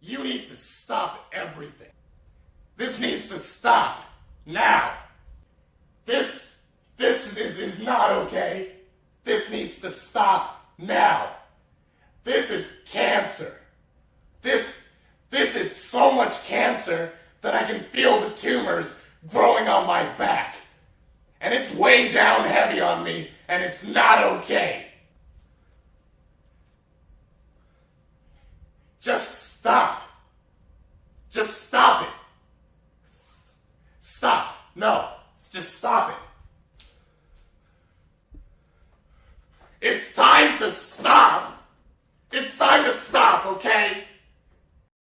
You need to stop everything. This needs to stop. Now. This, this is, is not okay. This needs to stop now. This is cancer. This, this is so much cancer that I can feel the tumors growing on my back. And it's way down heavy on me, and it's not okay. Just stop. Just stop it. Stop. No. Just stop it. It's time to stop.